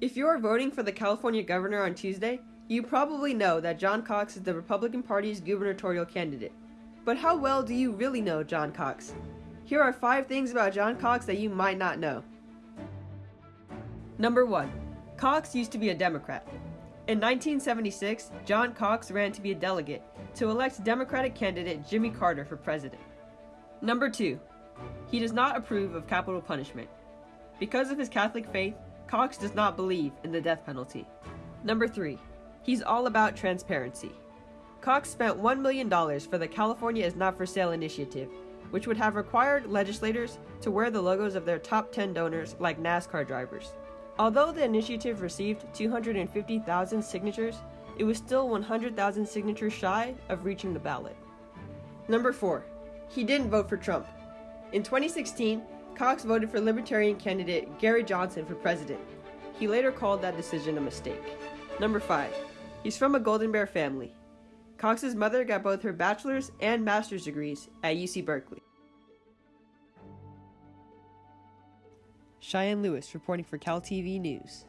If you are voting for the California governor on Tuesday, you probably know that John Cox is the Republican Party's gubernatorial candidate. But how well do you really know John Cox? Here are five things about John Cox that you might not know. Number 1. Cox used to be a Democrat. In 1976, John Cox ran to be a delegate to elect Democratic candidate Jimmy Carter for president. Number 2. He does not approve of capital punishment. Because of his Catholic faith, Cox does not believe in the death penalty. Number 3. He's all about transparency. Cox spent $1 million for the California is Not for Sale initiative, which would have required legislators to wear the logos of their top 10 donors like NASCAR drivers. Although the initiative received 250,000 signatures, it was still 100,000 signatures shy of reaching the ballot. Number 4. He didn't vote for Trump. In 2016, Cox voted for Libertarian candidate Gary Johnson for president. He later called that decision a mistake. Number 5. He's from a Golden Bear family. Cox's mother got both her bachelor's and master's degrees at UC Berkeley. Cheyenne Lewis reporting for Cal TV News.